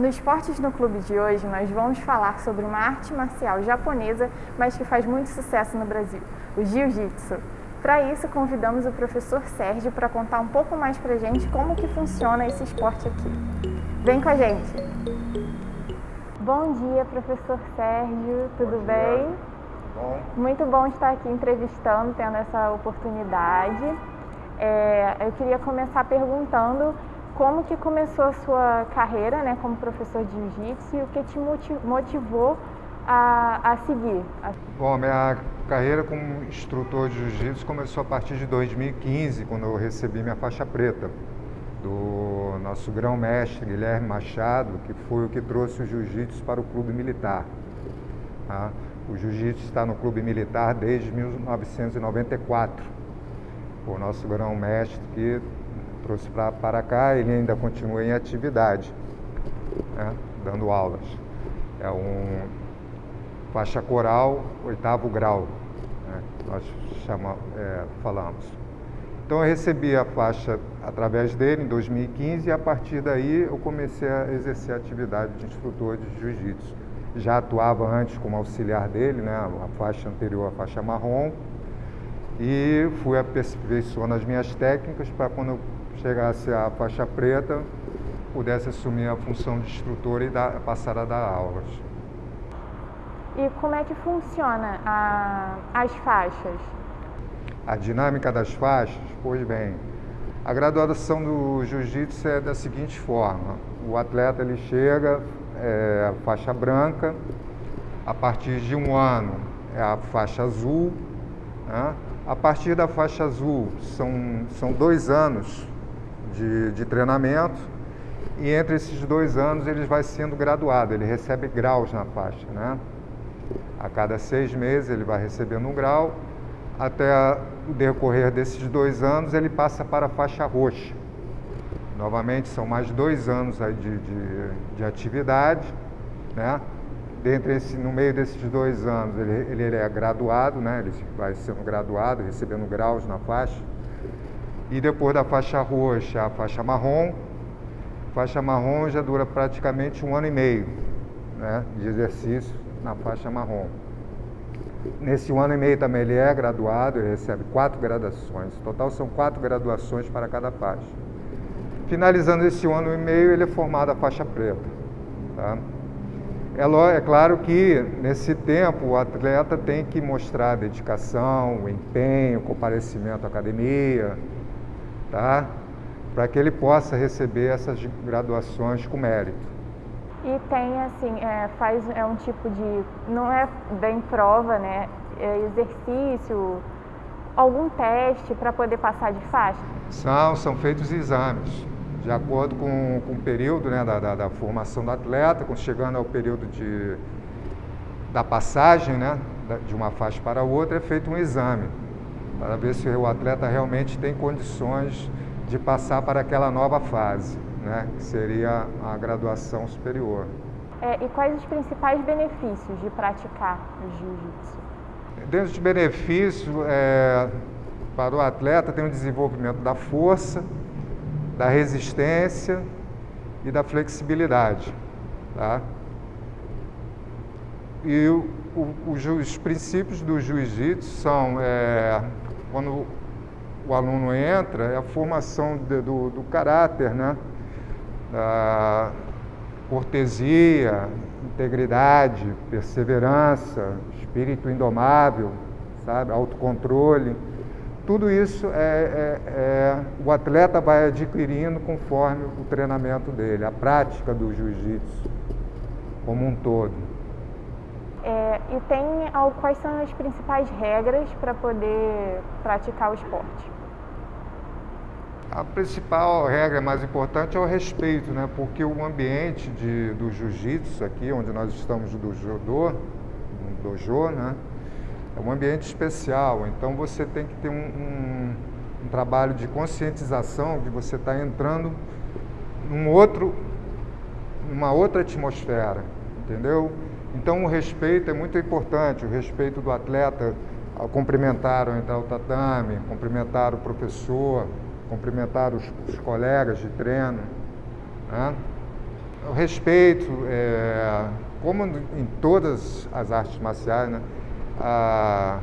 No Esportes no Clube de hoje, nós vamos falar sobre uma arte marcial japonesa, mas que faz muito sucesso no Brasil, o Jiu-Jitsu. Para isso, convidamos o professor Sérgio para contar um pouco mais para gente como que funciona esse esporte aqui. Vem com a gente! Bom dia, professor Sérgio, tudo bom bem? Bom. Muito bom estar aqui entrevistando, tendo essa oportunidade. É, eu queria começar perguntando como que começou a sua carreira né, como professor de jiu-jitsu e o que te motivou a, a seguir? Bom, minha carreira como instrutor de jiu-jitsu começou a partir de 2015, quando eu recebi minha faixa preta do nosso grão-mestre Guilherme Machado, que foi o que trouxe o jiu-jitsu para o clube militar. Tá? O jiu-jitsu está no clube militar desde 1994. O nosso grão-mestre que trouxe pra, para cá, ele ainda continua em atividade, né, dando aulas. É um faixa coral, oitavo grau, né, nós chama, é, falamos. Então eu recebi a faixa através dele em 2015 e a partir daí eu comecei a exercer a atividade de instrutor de jiu-jitsu. Já atuava antes como auxiliar dele, né, a faixa anterior, a faixa marrom, e fui aperfeiçoando as minhas técnicas para quando eu chegasse à faixa preta, pudesse assumir a função de instrutor e dar, passar a dar aulas. E como é que funciona a, as faixas? A dinâmica das faixas? Pois bem, a graduação do jiu-jitsu é da seguinte forma. O atleta ele chega, é, faixa branca, a partir de um ano é a faixa azul, né? a partir da faixa azul são, são dois anos de, de treinamento e entre esses dois anos ele vai sendo graduado, ele recebe graus na faixa, né? A cada seis meses ele vai recebendo um grau, até o decorrer desses dois anos ele passa para a faixa roxa. Novamente são mais dois anos de, de, de atividade, né? Dentre esse, no meio desses dois anos ele, ele é graduado, né? Ele vai sendo graduado, recebendo graus na faixa. E depois da faixa roxa, a faixa marrom. Faixa marrom já dura praticamente um ano e meio né, de exercício na faixa marrom. Nesse ano e meio também ele é graduado, ele recebe quatro graduações. No total são quatro graduações para cada faixa. Finalizando esse ano e meio, ele é formado a faixa preta. Tá? É, é claro que nesse tempo o atleta tem que mostrar dedicação, empenho, comparecimento à academia, tá? para que ele possa receber essas graduações com mérito. E tem assim, é, faz é um tipo de, não é bem prova, né? É exercício, algum teste para poder passar de faixa? São, são feitos exames, de acordo com, com o período né, da, da, da formação do atleta, chegando ao período de, da passagem né, de uma faixa para outra, é feito um exame para ver se o atleta realmente tem condições de passar para aquela nova fase, né, que seria a graduação superior. É, e quais os principais benefícios de praticar o jiu-jitsu? Dentro dos benefícios, é, para o atleta tem o desenvolvimento da força, da resistência e da flexibilidade. Tá? E o, o, os princípios do jiu-jitsu são é, quando o aluno entra, é a formação de, do, do caráter, né? Da cortesia, integridade, perseverança, espírito indomável, sabe? autocontrole. Tudo isso é, é, é, o atleta vai adquirindo conforme o treinamento dele, a prática do jiu-jitsu como um todo. É, e tem quais são as principais regras para poder praticar o esporte? A principal regra mais importante é o respeito, né? porque o ambiente de, do jiu-jitsu aqui, onde nós estamos do judô, no dojo, né? é um ambiente especial, então você tem que ter um, um, um trabalho de conscientização de você estar tá entrando num outro, numa outra atmosfera, entendeu? Então o respeito é muito importante, o respeito do atleta ao cumprimentar ao entrar tatame, cumprimentar o professor, cumprimentar os, os colegas de treino. Né? o respeito, é, como em todas as artes marciais, né, a,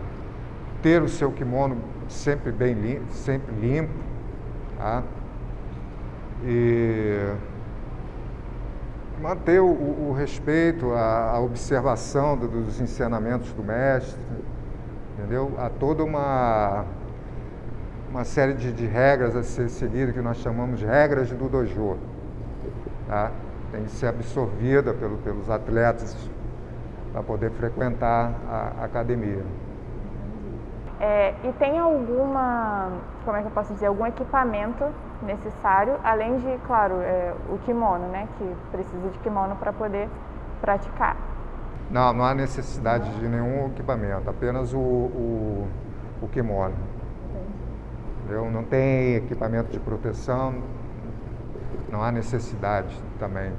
ter o seu kimono sempre bem limpo, sempre limpo, tá? e manter o, o respeito, a, a observação do, dos ensinamentos do mestre, entendeu? Há toda uma, uma série de, de regras a ser seguida que nós chamamos de regras do dojo, tá? Tem que ser absorvida pelo, pelos atletas para poder frequentar a, a academia. É, e tem alguma, como é que eu posso dizer, algum equipamento necessário, além de, claro, é, o kimono, né, que precisa de kimono para poder praticar? Não, não há necessidade de nenhum equipamento, apenas o, o, o kimono. Entendeu? Não tem equipamento de proteção, não há necessidade também,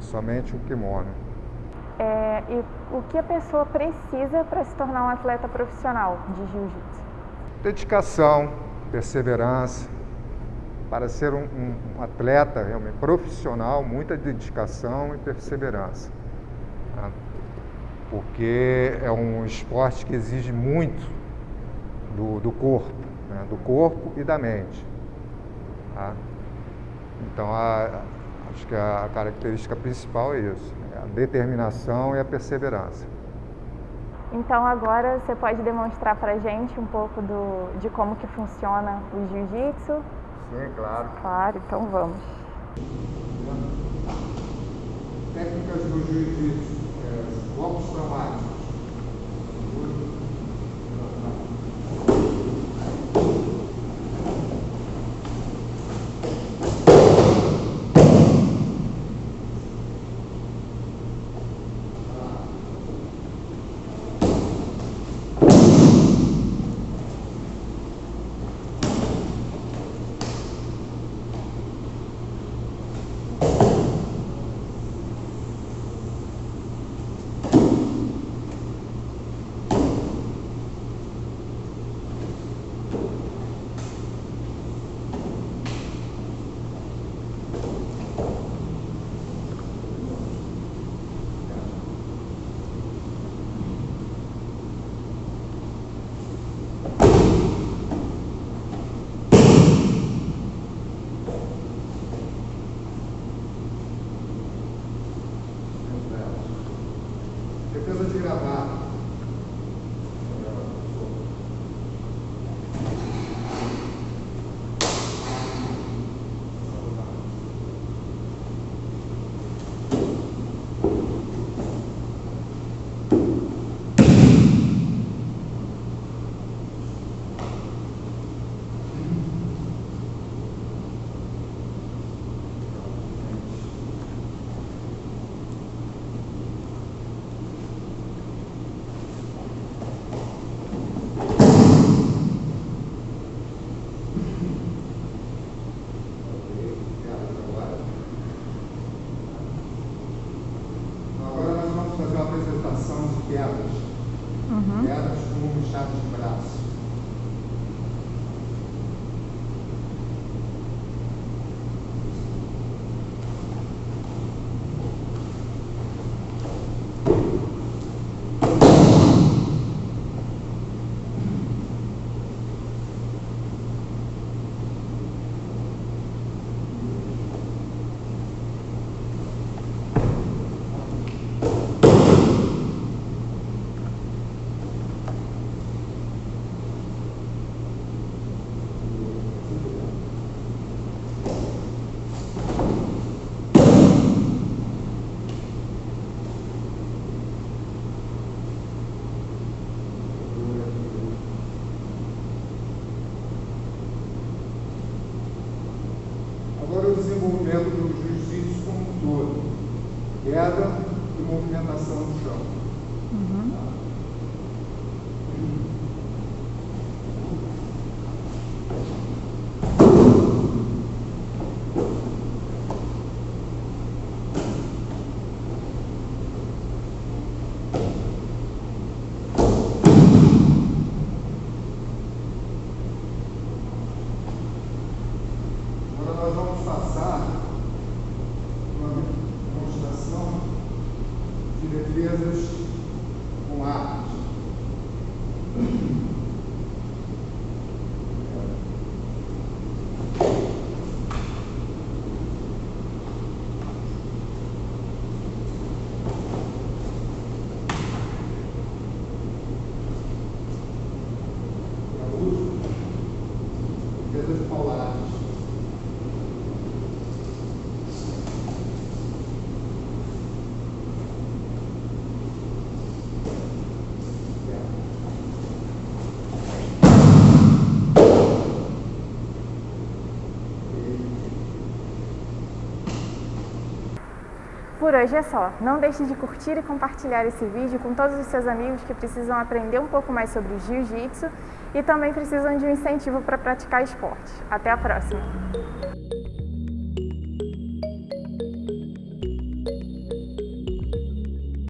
somente o kimono. É, e o que a pessoa precisa para se tornar um atleta profissional de jiu-jitsu? Dedicação, perseverança. Para ser um, um, atleta realmente profissional, muita dedicação e perseverança. Tá? Porque é um esporte que exige muito do, do corpo, né? do corpo e da mente. Tá? Então, a, acho que a característica principal é isso a determinação e a perseverança. Então agora você pode demonstrar para gente um pouco do, de como que funciona o jiu-jitsu? Sim, claro. Claro, então vamos. Técnicas do jiu-jitsu, é, golpes braço. defesas com armas. Por hoje é só. Não deixe de curtir e compartilhar esse vídeo com todos os seus amigos que precisam aprender um pouco mais sobre Jiu-Jitsu e também precisam de um incentivo para praticar esporte. Até a próxima!